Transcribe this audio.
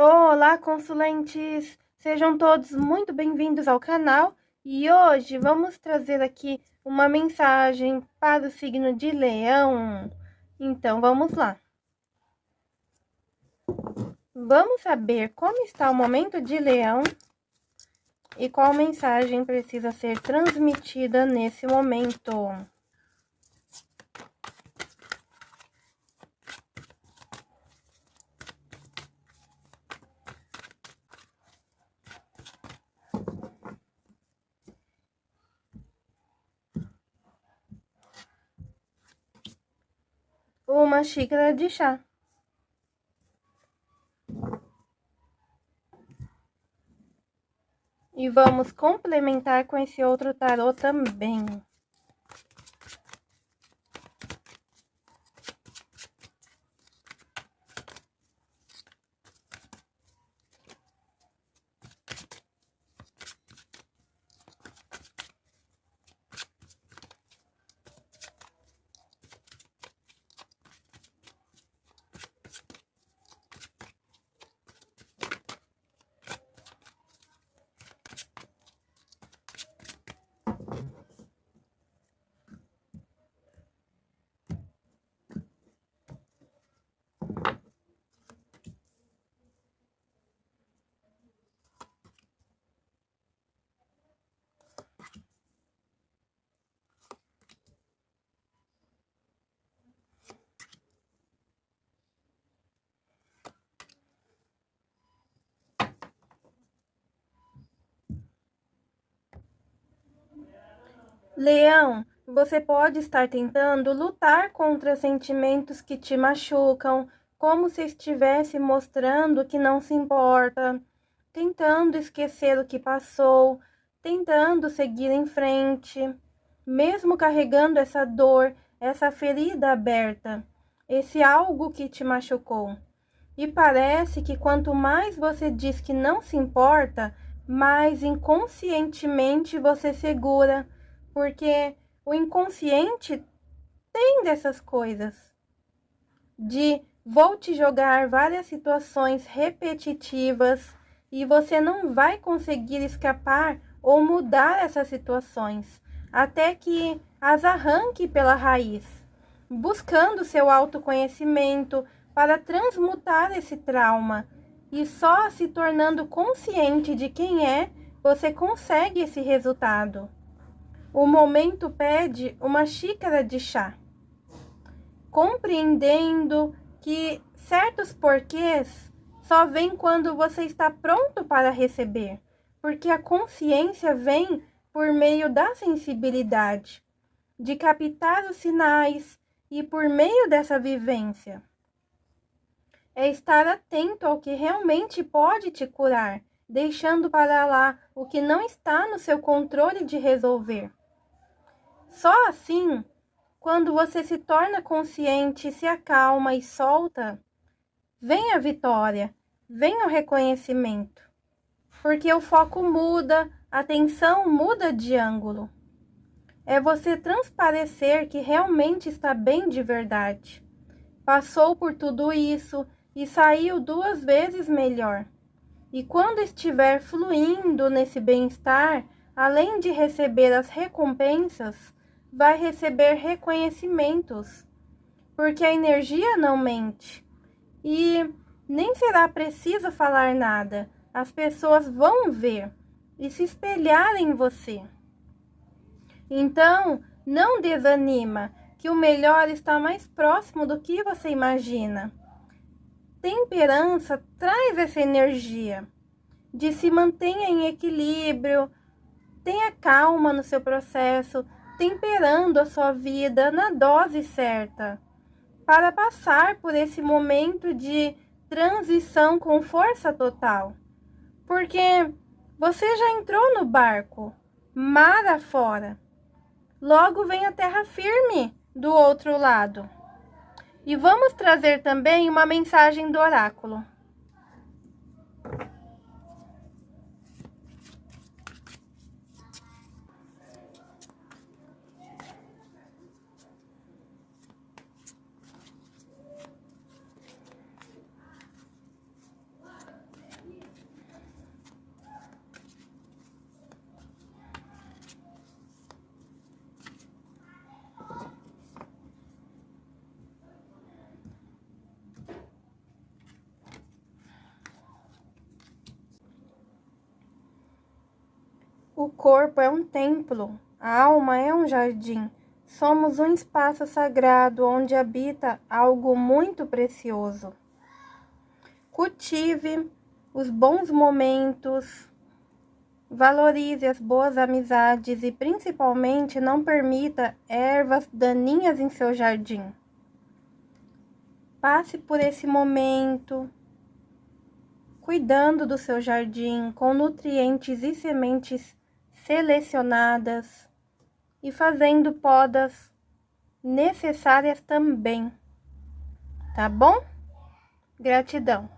Olá, consulentes! Sejam todos muito bem-vindos ao canal e hoje vamos trazer aqui uma mensagem para o signo de Leão. Então, vamos lá. Vamos saber como está o momento de Leão e qual mensagem precisa ser transmitida nesse momento. Uma xícara de chá. E vamos complementar com esse outro tarô também. Leão, você pode estar tentando lutar contra sentimentos que te machucam, como se estivesse mostrando que não se importa, tentando esquecer o que passou, tentando seguir em frente, mesmo carregando essa dor, essa ferida aberta, esse algo que te machucou. E parece que quanto mais você diz que não se importa, mais inconscientemente você segura porque o inconsciente tem dessas coisas. De vou te jogar várias situações repetitivas e você não vai conseguir escapar ou mudar essas situações até que as arranque pela raiz, buscando seu autoconhecimento para transmutar esse trauma e só se tornando consciente de quem é, você consegue esse resultado. O momento pede uma xícara de chá, compreendendo que certos porquês só vêm quando você está pronto para receber, porque a consciência vem por meio da sensibilidade, de captar os sinais e por meio dessa vivência. É estar atento ao que realmente pode te curar, deixando para lá o que não está no seu controle de resolver. Só assim, quando você se torna consciente, se acalma e solta, vem a vitória, vem o reconhecimento. Porque o foco muda, a atenção muda de ângulo. É você transparecer que realmente está bem de verdade. Passou por tudo isso e saiu duas vezes melhor. E quando estiver fluindo nesse bem-estar, além de receber as recompensas, vai receber reconhecimentos, porque a energia não mente. E nem será preciso falar nada, as pessoas vão ver e se espelhar em você. Então, não desanima, que o melhor está mais próximo do que você imagina. Temperança traz essa energia de se mantenha em equilíbrio, tenha calma no seu processo, temperando a sua vida na dose certa, para passar por esse momento de transição com força total. Porque você já entrou no barco, mar afora. Logo vem a terra firme do outro lado. E vamos trazer também uma mensagem do oráculo. O corpo é um templo, a alma é um jardim. Somos um espaço sagrado onde habita algo muito precioso. Cultive os bons momentos, valorize as boas amizades e principalmente não permita ervas daninhas em seu jardim. Passe por esse momento cuidando do seu jardim com nutrientes e sementes selecionadas e fazendo podas necessárias também. Tá bom? Gratidão.